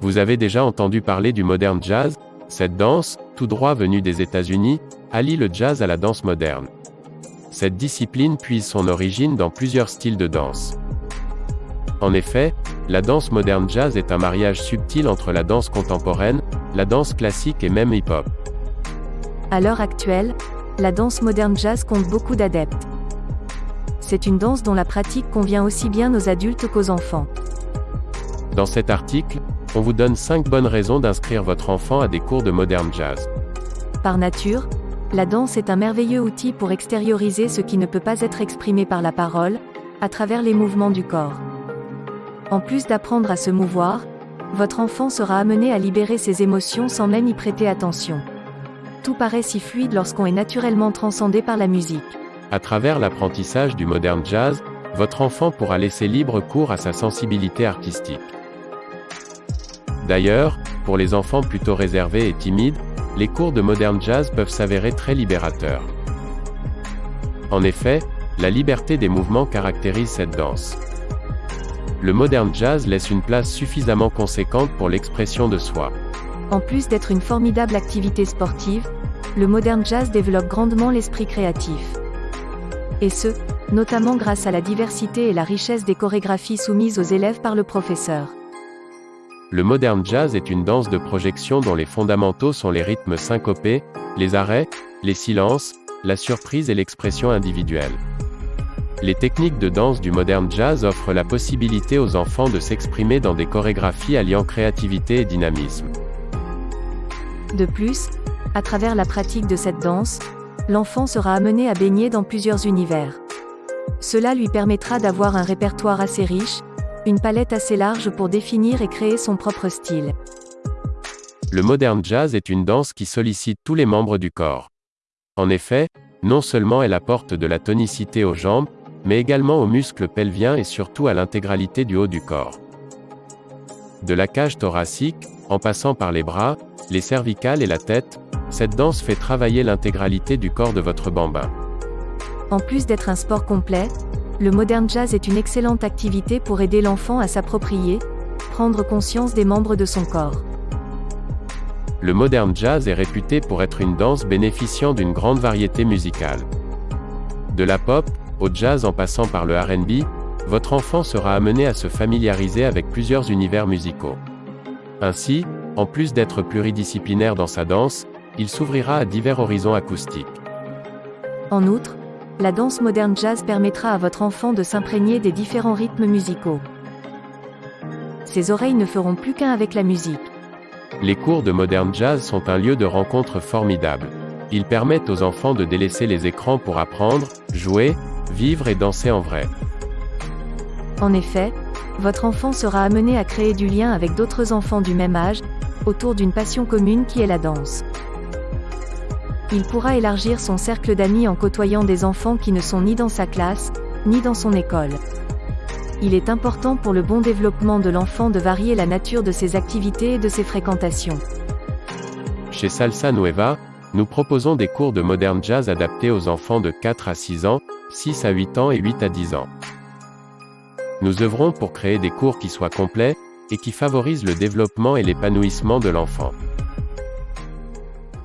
Vous avez déjà entendu parler du modern jazz? Cette danse, tout droit venue des États-Unis, allie le jazz à la danse moderne. Cette discipline puise son origine dans plusieurs styles de danse. En effet, la danse moderne jazz est un mariage subtil entre la danse contemporaine, la danse classique et même hip-hop. À l'heure actuelle, la danse moderne jazz compte beaucoup d'adeptes. C'est une danse dont la pratique convient aussi bien aux adultes qu'aux enfants. Dans cet article, on vous donne 5 bonnes raisons d'inscrire votre enfant à des cours de modern jazz. Par nature, la danse est un merveilleux outil pour extérioriser ce qui ne peut pas être exprimé par la parole, à travers les mouvements du corps. En plus d'apprendre à se mouvoir, votre enfant sera amené à libérer ses émotions sans même y prêter attention. Tout paraît si fluide lorsqu'on est naturellement transcendé par la musique. À travers l'apprentissage du modern jazz, votre enfant pourra laisser libre cours à sa sensibilité artistique. D'ailleurs, pour les enfants plutôt réservés et timides, les cours de modern jazz peuvent s'avérer très libérateurs. En effet, la liberté des mouvements caractérise cette danse. Le modern jazz laisse une place suffisamment conséquente pour l'expression de soi. En plus d'être une formidable activité sportive, le modern jazz développe grandement l'esprit créatif. Et ce, notamment grâce à la diversité et la richesse des chorégraphies soumises aux élèves par le professeur. Le modern jazz est une danse de projection dont les fondamentaux sont les rythmes syncopés, les arrêts, les silences, la surprise et l'expression individuelle. Les techniques de danse du modern jazz offrent la possibilité aux enfants de s'exprimer dans des chorégraphies alliant créativité et dynamisme. De plus, à travers la pratique de cette danse, l'enfant sera amené à baigner dans plusieurs univers. Cela lui permettra d'avoir un répertoire assez riche, une palette assez large pour définir et créer son propre style. Le modern jazz est une danse qui sollicite tous les membres du corps. En effet, non seulement elle apporte de la tonicité aux jambes, mais également aux muscles pelviens et surtout à l'intégralité du haut du corps. De la cage thoracique, en passant par les bras, les cervicales et la tête, cette danse fait travailler l'intégralité du corps de votre bambin. En plus d'être un sport complet, le modern jazz est une excellente activité pour aider l'enfant à s'approprier, prendre conscience des membres de son corps. Le modern jazz est réputé pour être une danse bénéficiant d'une grande variété musicale. De la pop, au jazz en passant par le RB, votre enfant sera amené à se familiariser avec plusieurs univers musicaux. Ainsi, en plus d'être pluridisciplinaire dans sa danse, il s'ouvrira à divers horizons acoustiques. En outre, la danse moderne jazz permettra à votre enfant de s'imprégner des différents rythmes musicaux. Ses oreilles ne feront plus qu'un avec la musique. Les cours de moderne jazz sont un lieu de rencontre formidable. Ils permettent aux enfants de délaisser les écrans pour apprendre, jouer, vivre et danser en vrai. En effet, votre enfant sera amené à créer du lien avec d'autres enfants du même âge, autour d'une passion commune qui est la danse. Il pourra élargir son cercle d'amis en côtoyant des enfants qui ne sont ni dans sa classe, ni dans son école. Il est important pour le bon développement de l'enfant de varier la nature de ses activités et de ses fréquentations. Chez Salsa Nueva, nous proposons des cours de modern jazz adaptés aux enfants de 4 à 6 ans, 6 à 8 ans et 8 à 10 ans. Nous œuvrons pour créer des cours qui soient complets, et qui favorisent le développement et l'épanouissement de l'enfant.